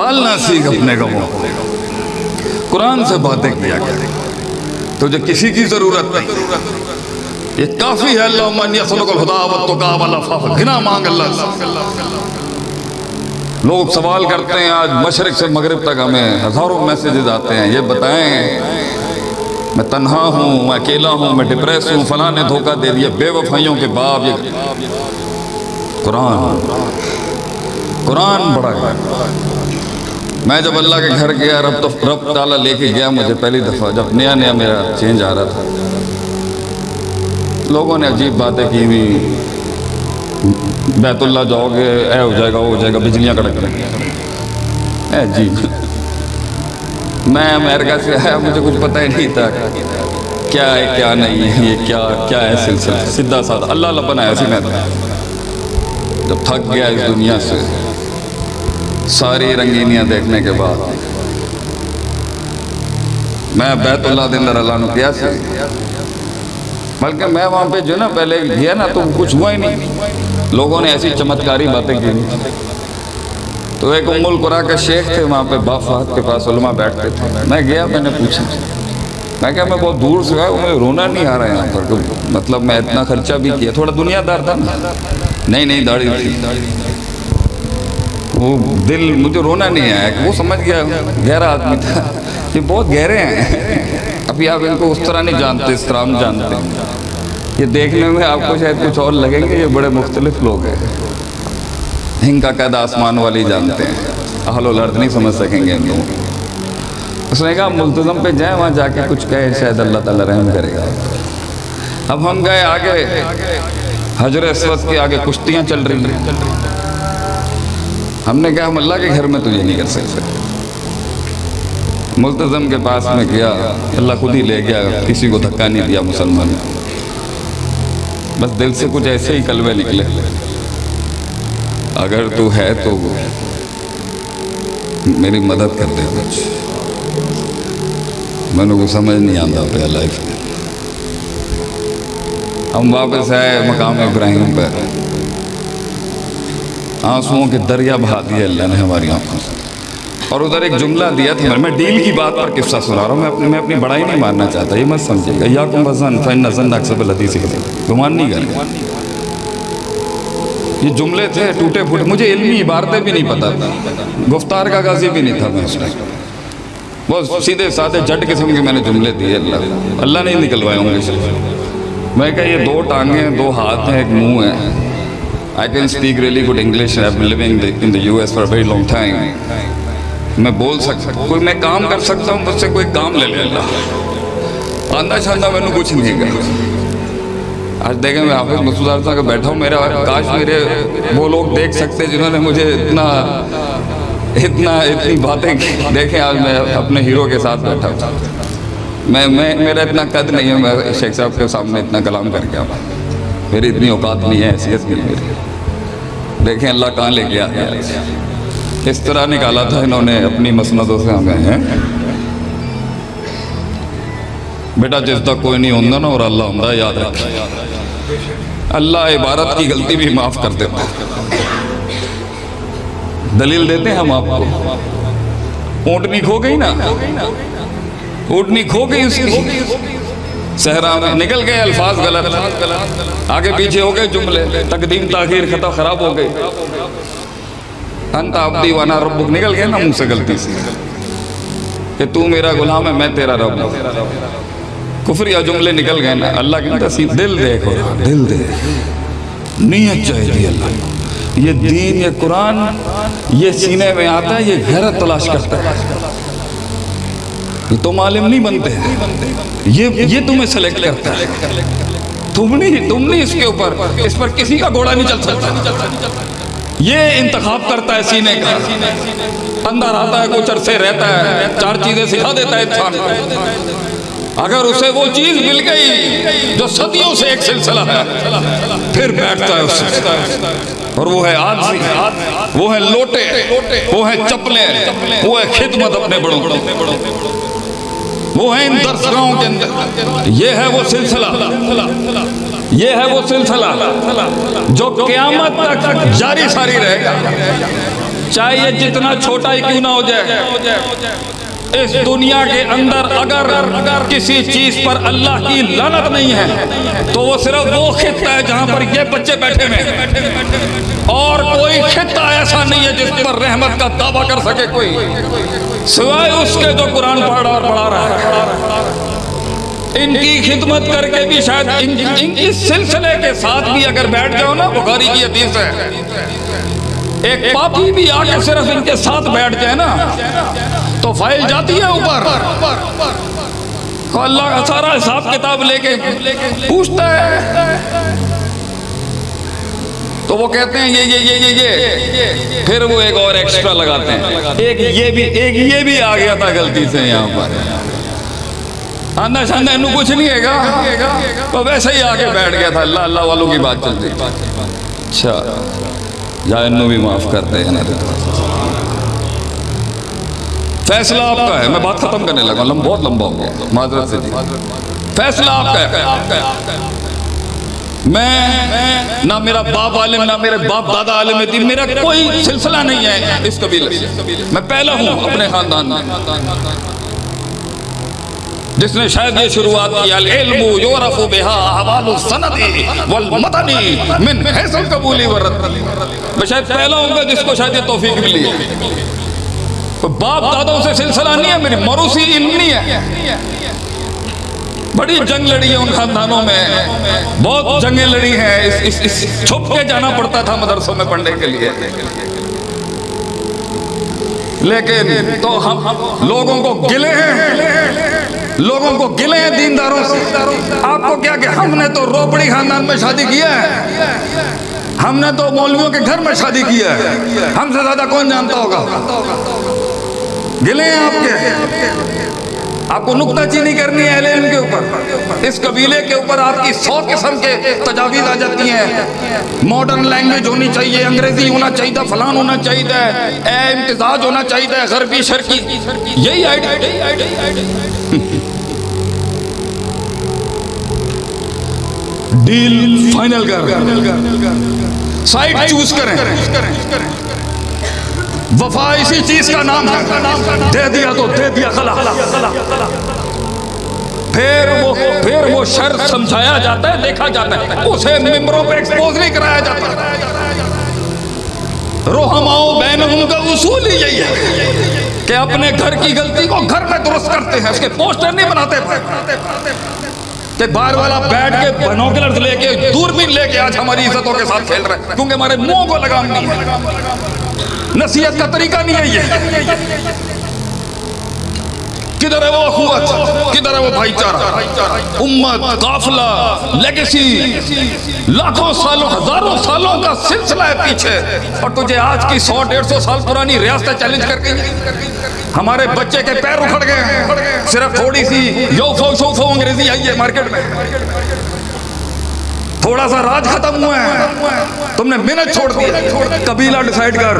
پالنا سیکھ اپنے غموں کو قرآن سے باتیں کیا کرے تجھے کسی کی ضرورت نہیں یہ کافی ہے اللہ من یخلق الہدا والتقا والعفاف گھنا مانگ، اللہ سے۔ لوگ سوال کرتے ہیں، آج مشرق سے مغرب تک ہمیں ہزاروں میسیجز آتے ہیں، یہ بتائیں، میں تنہا ہوں، میں اکیلا ہوں، میں ڈپریس ہوں، فلاں نے دھوکہ دے دیا، بے وفائیوں کے باپ یہ۔ قرآن قرآن بڑا ہے۔ میں جب اللہ کے گھر گیا، رب تو رب تعالیٰ لے کے گیا مجھے پہلی دفعہ، جب نیا نیا میرا چینج آ رہا تھا۔ لوگوں نے عجیب باتیں کی ہوئی۔ بیت اللہ جاؤ گے، اے ہو جائے گا، وہ ہو جائے گا، بجلیاں کڑک رہی اے جی۔ میں امریکہ سے آیا، مجھے کچھ پتہ ہی نہیں تھا۔ کیا ہے، کیا نہیں ہے، یہ کیا کیا ہے سلسلہ؟ سیدھا سادہ۔ اللہ اللہ بنایا سی میں جب تھک گیا اس دنیا سے۔ ساری رنگینیاں دیکھنے کے بعد۔ میں بیت اللہ دن در اللہ نو کیا سی؟ بلکہ میں وہاں پہ جو نا پہلے گیا نا تو کچھ ہوا ہی نہیں۔ لوگوں نے ایسی چمتکاری باتیں کی۔ تو ایک ام القرا کے شیخ تھے وہاں پہ با فہد کے پاس علماء بیٹھتے تھے۔ میں گیا، میں نے پوچھا۔ میں کہا، میں بہت دور سے آیا مجھے رونا نہیں آ رہا ہے یہاں پر۔ مطلب میں اتنا خرچہ بھی کیا۔ تھوڑا دنیا دار تھا نا۔ نہیں نہیں، داڑھی وہ دل مجھے رونا نہیں آیا، وہ سمجھ گیا، گہرا آدمی تھا۔ یہ بہت گہرے ہیں۔ ابھی آپ ان کو اس طرح نہیں جانتے، اس طرح ہم جانتے۔ ہیں یہ دیکھنے میں آپ کو شاید کچھ اور لگیں گے، یہ بڑے مختلف لوگ ہیں۔ ہنگ کا قید آسمان والی جانتے ہیں۔ اہل و لرد نہیں سمجھ سکیں گے ان لوگوں اس نے کہا ملتظم پہ جائیں، وہاں جا کے کچھ کہے، شاید اللہ تعالیٰ رحم کرے گا۔ اب ہم گئے آگے، حجر اسود کے آگے کشتیاں چل رہی ہیں۔ ہم نے کہا ہم اللہ کے گھر میں تو یہ نہیں کر سکتے۔ ملتظم کے پاس میں گیا، اللہ خود ہی لے گیا، کسی کو دھکا نہیں دیا مسلمان بس دل سے کچھ ایسے ہی کلوے نکلے۔ اگر تو ہے تو میری مدد کر دے کچھ۔ میں نے کو سمجھ نہیں آتا پہ لائف میں۔ ہم واپس آئے مقام ابراہیم پہ آنسوؤں کے دریا بہا دیے اللہ نے ہماری آنکھوں سے۔ اور ادھر ایک جملہ دیا تھا، میں ڈیل کی بات پر قصہ سنا رہا ہوں، میں اپنی میں اپنی بڑائی نہیں ماننا چاہتا، یہ مت سمجھے گا یا کم بزن فین نزن اکسب الحدیث گمان نہیں کریں یہ جملے تھے، ٹوٹے پھوٹے۔ مجھے علمی عبارتیں بھی نہیں پتا تھا۔ گفتار کا غازی بھی نہیں تھا میں اس میں وہ سیدھے سادھے جٹ قسم کے میں نے جملے دیے اللہ اللہ نہیں نکلوائے ہوں گے۔ میں کہا یہ دو ٹانگیں، دو ہاتھ ہیں، ایک منہ ہے۔ I can speak really good English. I've been living in the US for a very long time. میں بول سکتا کوئی میں کام کر سکتا ہوں مجھ سے کوئی کام لے لے اللہ آندہ چھاندہ میں نے کچھ نہیں کہا آج دیکھیں میں حافظ مسعود صاحب کا بیٹھا ہوں میرا کاش میرے وہ لوگ دیکھ سکتے جنہوں نے مجھے اتنا اتنا اتنی باتیں کی دیکھیں آج میں اپنے ہیرو کے ساتھ بیٹھا ہوں میں میں میرا اتنا قد نہیں ہے میں شیخ صاحب کے سامنے اتنا کلام کر کے آؤں میری اتنی اوقات نہیں ہے حیثیت نہیں میری دیکھیں، اللہ کہاں لے کے آیا اس طرح نکالا تھا انہوں نے اپنی مسندوں سے ہمیں، ہیں۔ بیٹا، جس تک کوئی نہیں ہوندہ نا اور اللہ ہوندہ یاد رکھیں اللہ عبارت کی غلطی بھی معاف کر دیتا دلیل دیتے ہیں ہم آپ کو۔ اونٹنی کھو گئی نا۔ اونٹنی کھو گئی اس کی۔ صحرا میں نکل گئے، الفاظ غلط۔ آگے پیچھے ہو گئے جملے، تقدیم تاخیر خطا خراب ہو گئے۔ انت عبدی وانا ربک۔ نکل گئے نا منہ سے غلطی سے۔ کہ تو میرا غلام ہے، میں تیرا رب ہوں۔ کفر جملے نکل گئے نا، اللہ کہتا سی دل دیکھو۔ دل دیکھ نیت چاہیے اللہ۔ یہ دین، یہ قرآن، یہ سینے میں آتا ہے، یہ غیرت تلاش کرتا ہے۔ تم عالم نہیں بنتے۔ یہ یہ تمہیں سلیکٹ کرتا ہے۔ تم نہیں تم نہیں اس کے اوپر۔ اس پر کسی کا گھوڑا نہیں چل سکتا۔ یہ انتخاب کرتا ہے سینے کا۔ اندر آتا ہے، کچھ عرصے رہتا ہے، چار چیزیں سکھا دیتا ہے انسان اگر اسے وہ چیز مل گئی جو صدیوں سے ایک سلسلہ ہے، پھر بیٹھتا ہے اس سے۔ اور وہ ہے آدمی۔ وہ ہے لوٹے۔ وہ ہے چپلیں وہ ہے خدمت اپنے بڑوں وہ ہے ان درسگاہوں کے اندر۔ یہ ہے وہ سلسلہ۔ یہ ہے وہ سلسلہ جو قیامت تک جاری ساری رہے گا۔ چاہے یہ جتنا چھوٹا ہی کیوں نہ ہو جائے۔ اس دنیا کے اندر اگر کسی چیز پر اللہ کی لانت نہیں ہے تو وہ صرف وہ خطہ ہے جہاں پر یہ بچے بیٹھے ہیں۔ اور کوئی خطہ ایسا نہیں ہے جس پر رحمت کا دعویٰ کر سکے کوئی۔ سوائے اس کے جو قرآن پڑھ اور پڑھا رہا ہے۔ ان کی خدمت کر کے بھی شاید ان, ان کی سلسلے کے ساتھ بھی اگر بیٹھ جاؤ نا بخاری کی حدیث ہے۔ ایک پاپی بھی آ کے صرف ان کے ساتھ بیٹھ جائے نا۔ تو فائل جاتی ہے اوپر۔ تو اللہ کا سارا حساب کتاب لے کے پوچھتا ہے۔ تو وہ کہتے ہیں، یہ یہ یہ یہ یہ۔ پھر وہ ایک اور ایکسٹرا لگاتے ہیں۔ ایک یہ بھی، ایک یہ بھی آ گیا تھا غلطی سے یہاں پر۔ آندہ شاندہ انہوں کچھ نہیں ہے گا۔ تو ویسے ہی آگے بیٹھ گیا تھا۔ اللہ اللہ والوں کی بات چل رہی۔ اچھا۔ جا، انہوں بھی معاف کرتے ہیں۔ فیصلہ آپ کا ہے، میں بات ختم کرنے لگا لم بہت لمبا ہو گیا۔ معذرت سے جی۔ فیصلہ آپ کا ہے۔ میں نہ میرا باپ عالم، نہ میرے باپ دادا عالم تھی میرا کوئی سلسلہ نہیں ہے اس قبیلے سے۔ میں پہلا ہوں اپنے خاندان میں۔ جس نے شاید یہ شروعات کی، العلم یورف بها احوال السند والمتنی من حیث القبولی ورد میں شاید پہلا ہوں گا جس کو شاید یہ توفیق ملی ہے۔ باپ دادوں سے سلسلہ نہیں ہے، میری مروسی علم نہیں ہے۔ بڑی جنگ لڑی ہے ان خاندانوں میں۔ بہت جنگیں لڑی ہیں۔ چھپ کے جانا پڑتا تھا مدرسوں میں پڑھنے کے لیے۔ لیکن تو ہم لوگوں کو گلے ہیں۔ لوگوں کو گلے ہیں دینداروں سے۔ آپ کو کیا کہ ہم نے تو روپڑی خاندان میں شادی کیا ہے؟ ہم نے تو مولویوں کے گھر میں شادی کیا ہے۔ ہم سے زیادہ کون جانتا ہوگا؟ گلے ہیں آپ کے۔ آپ کو نکتہ چینی کرنی ہے علم کے اوپر۔ اس قبیلے کے اوپر آپ کی سو قسم کے تجاویز آ جاتی ہیں۔ ماڈرن لینگویج ہونی چاہیے، انگریزی ہونا چاہیے، فلان ہونا چاہیے، اے امتزاج ہونا چاہیے، غربی شرکی یہی آئیڈیا ڈیل فائنل کر۔ سائٹ چوز کریں وفا اسی چیز کا نام ہے دے دیا تو دے دیا خلا پھر وہ پھر وہ شر سمجھایا جاتا ہے دیکھا جاتا ہے اسے ممبروں پہ ایکسپوز نہیں کرایا جاتا روحماؤ بینہم کا اصول ہی یہی ہے کہ اپنے گھر کی غلطی کو گھر میں درست کرتے ہیں اس کے پوسٹر نہیں بناتے کہ بار والا بیٹھ کے بنوکلرز لے کے دوربین لے کے آج ہماری عزتوں کے ساتھ کھیل رہے ہیں کیونکہ ہمارے منہ کو لگام نہیں ہے۔ نصیحت کا طریقہ نہیں ہے یہ۔ کدھر ہے وہ اخوت کدھر ہے وہ بھائی چارہ امت قافلہ لیگسی لاکھوں سالوں ہزاروں سالوں کا سلسلہ ہے پیچھے اور تجھے آج کی سو ڈیڑھ سو سال پرانی ریاستیں چیلنج کر کے ہمارے بچے کے پیر اکھڑ گئے صرف تھوڑی سی یو فو شو فو انگریزی آئی ہے مارکیٹ میں۔ تھوڑا سا راج ختم ہوا ہے۔ تم نے منت چھوڑ دیا قبیلہ ڈیسائیڈ کر۔